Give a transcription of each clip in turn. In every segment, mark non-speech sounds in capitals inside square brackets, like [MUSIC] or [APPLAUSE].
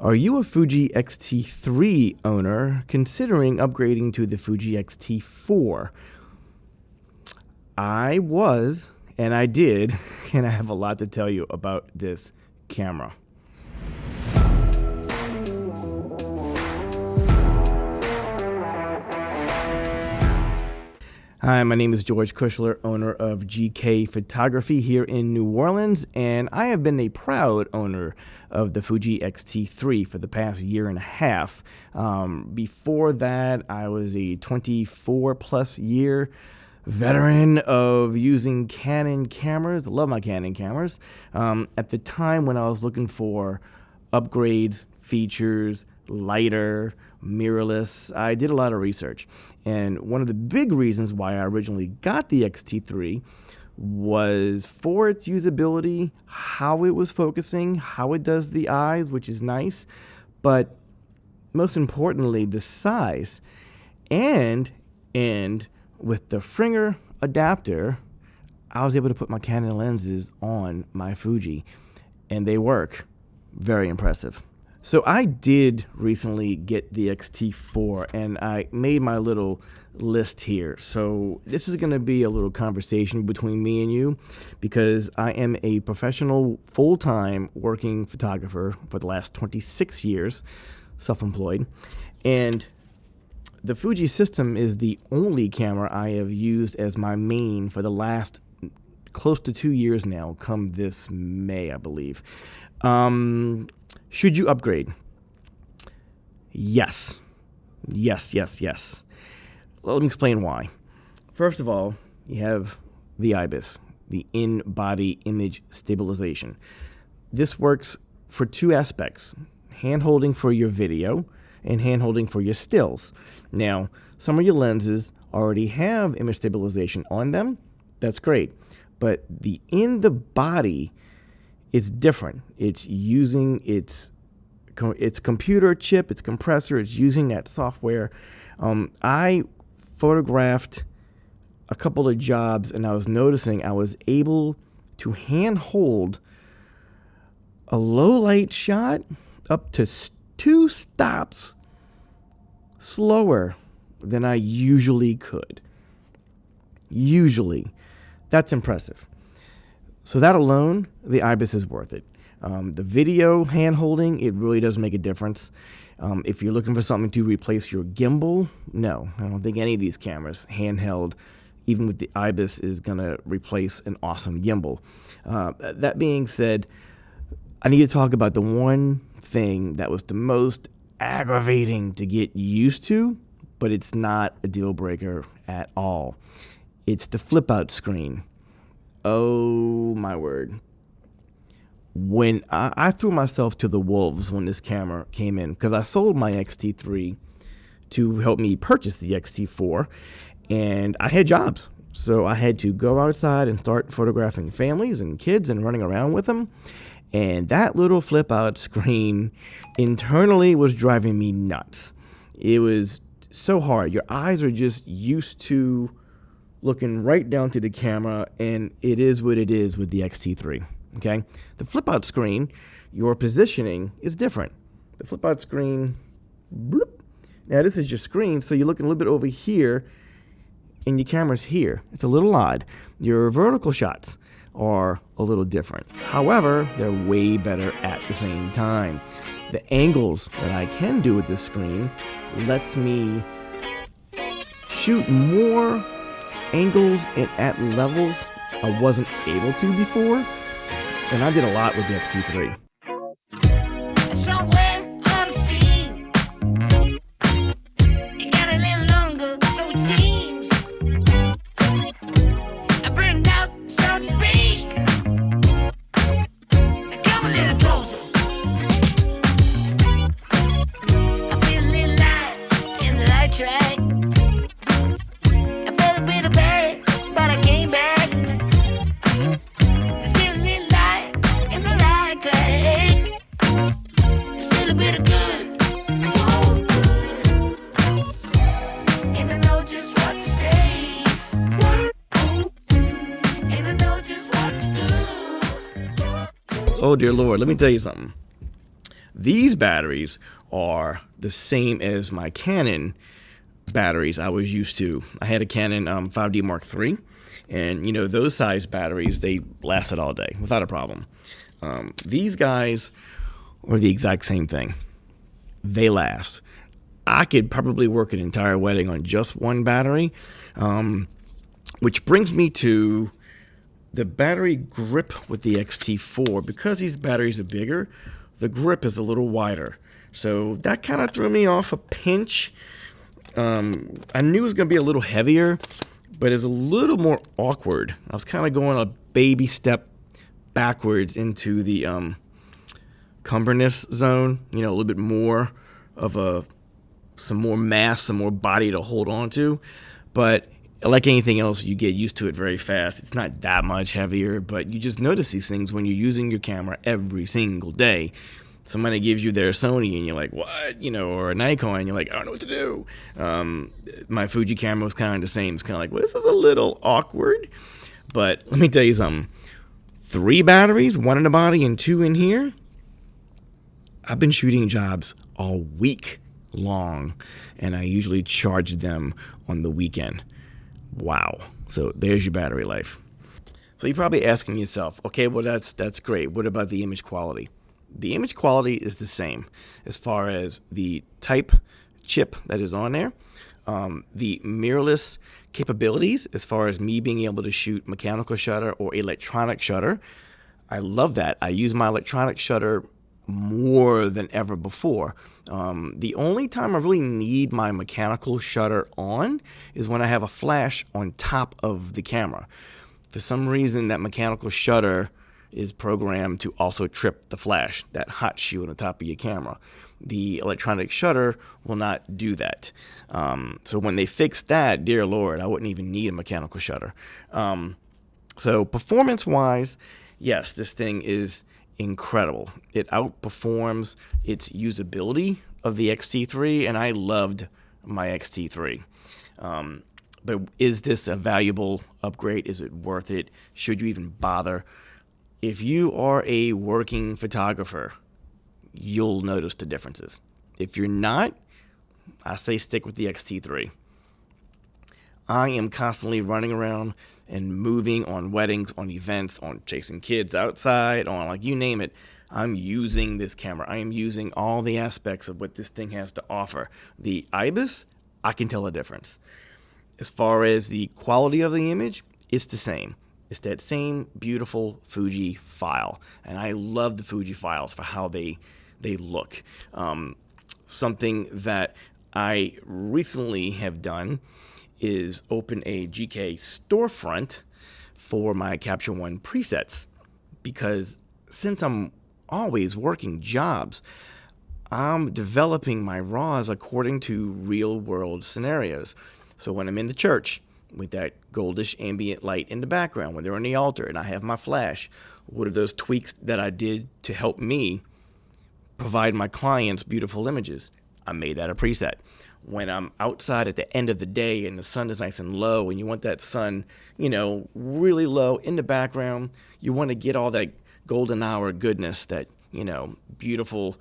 Are you a Fuji X-T3 owner considering upgrading to the Fuji X-T4? I was, and I did, [LAUGHS] and I have a lot to tell you about this camera. Hi, my name is George Kushler, owner of GK Photography here in New Orleans, and I have been a proud owner of the Fuji X-T3 for the past year and a half. Um, before that, I was a 24 plus year veteran of using Canon cameras. I love my Canon cameras. Um, at the time when I was looking for upgrades, features, lighter, mirrorless. I did a lot of research. And one of the big reasons why I originally got the XT3 was for its usability, how it was focusing, how it does the eyes, which is nice, but most importantly, the size. And and with the Fringer adapter, I was able to put my Canon lenses on my Fuji and they work. Very impressive. So I did recently get the XT4 and I made my little list here. So this is going to be a little conversation between me and you because I am a professional full-time working photographer for the last 26 years, self-employed. And the Fuji system is the only camera I have used as my main for the last close to two years now, come this May, I believe. Um, should you upgrade? Yes. Yes, yes, yes. Let me explain why. First of all, you have the IBIS, the in body image stabilization. This works for two aspects hand holding for your video and hand holding for your stills. Now, some of your lenses already have image stabilization on them. That's great. But the in the body it's different. It's using its its computer chip, its compressor. It's using that software. Um, I photographed a couple of jobs, and I was noticing I was able to hand hold a low light shot up to two stops slower than I usually could. Usually. That's impressive. So that alone, the IBIS is worth it. Um, the video hand holding, it really does make a difference. Um, if you're looking for something to replace your gimbal, no, I don't think any of these cameras, handheld, even with the IBIS, is going to replace an awesome gimbal. Uh, that being said, I need to talk about the one thing that was the most aggravating to get used to, but it's not a deal breaker at all. It's the flip out screen. Oh my word. When I, I threw myself to the wolves when this camera came in, because I sold my XT3 to help me purchase the XT4, and I had jobs. So I had to go outside and start photographing families and kids and running around with them. And that little flip out [LAUGHS] screen internally was driving me nuts. It was so hard. Your eyes are just used to looking right down to the camera, and it is what it is with the X-T3. Okay, the flip out screen, your positioning is different. The flip out screen, bloop. now this is your screen, so you're looking a little bit over here, and your camera's here. It's a little odd. Your vertical shots are a little different. However, they're way better at the same time. The angles that I can do with this screen lets me shoot more angles and at levels I wasn't able to before. And I did a lot with the XT3. Oh, dear Lord, let me tell you something. These batteries are the same as my Canon batteries I was used to. I had a Canon um, 5D Mark III, and you know those size batteries they lasted all day without a problem. Um, these guys are the exact same thing. They last. I could probably work an entire wedding on just one battery, um, which brings me to the battery grip with the XT4. Because these batteries are bigger, the grip is a little wider. So that kind of threw me off a pinch. Um, I knew it was going to be a little heavier, but it's a little more awkward. I was kind of going a baby step backwards into the um, cumberness zone, you know, a little bit more of a some more mass, some more body to hold on to. But like anything else, you get used to it very fast. It's not that much heavier, but you just notice these things when you're using your camera every single day. Somebody gives you their Sony and you're like, what? You know, or a Nikon, you're like, I don't know what to do. Um, my Fuji camera was kind of the same. It's kind of like, well, this is a little awkward. But let me tell you something three batteries, one in the body and two in here. I've been shooting jobs all week long, and I usually charge them on the weekend. Wow. So there's your battery life. So you're probably asking yourself, okay, well that's that's great. What about the image quality? The image quality is the same as far as the type chip that is on there, um, the mirrorless capabilities as far as me being able to shoot mechanical shutter or electronic shutter. I love that. I use my electronic shutter more than ever before. Um, the only time I really need my mechanical shutter on is when I have a flash on top of the camera. For some reason, that mechanical shutter is programmed to also trip the flash, that hot shoe on the top of your camera. The electronic shutter will not do that. Um, so when they fix that, dear Lord, I wouldn't even need a mechanical shutter. Um, so performance wise, yes, this thing is incredible. It outperforms its usability of the XT3, and I loved my XT3. Um, but is this a valuable upgrade? Is it worth it? Should you even bother? If you are a working photographer, you'll notice the differences. If you're not, I say stick with the XT3. I am constantly running around and moving on weddings, on events, on chasing kids outside, on like you name it. I'm using this camera. I am using all the aspects of what this thing has to offer. The IBIS, I can tell a difference. As far as the quality of the image, it's the same. It's that same beautiful Fuji file, and I love the Fuji files for how they they look. Um, something that I recently have done is open a GK storefront for my Capture One presets because since I'm always working jobs, I'm developing my RAWs according to real world scenarios. So when I'm in the church with that goldish ambient light in the background, when they're on the altar and I have my flash, what are those tweaks that I did to help me provide my clients beautiful images? I made that a preset when I'm outside at the end of the day and the sun is nice and low and you want that sun, you know, really low in the background, you want to get all that golden hour goodness, that, you know, beautiful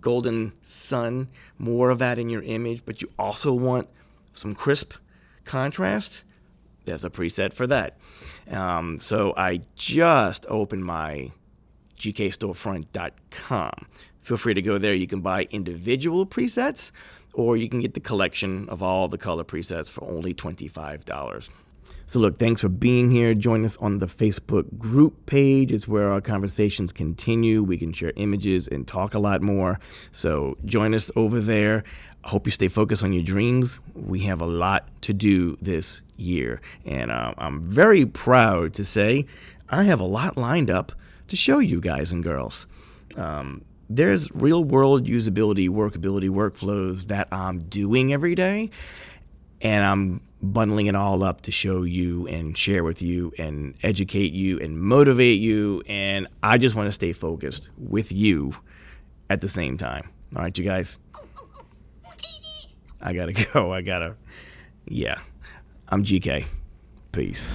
golden sun, more of that in your image, but you also want some crisp contrast. There's a preset for that. Um, so I just opened my gkstorefront.com. Feel free to go there. You can buy individual presets or you can get the collection of all the color presets for only $25. So, look, thanks for being here. Join us on the Facebook group page. It's where our conversations continue. We can share images and talk a lot more. So, join us over there. I hope you stay focused on your dreams. We have a lot to do this year. And uh, I'm very proud to say I have a lot lined up to show you guys and girls. Um, there's real world usability, workability, workflows that I'm doing every day. And I'm bundling it all up to show you and share with you and educate you and motivate you. And I just want to stay focused with you at the same time. All right, you guys. I gotta [LAUGHS] go. I gotta. Yeah. I'm GK. Peace.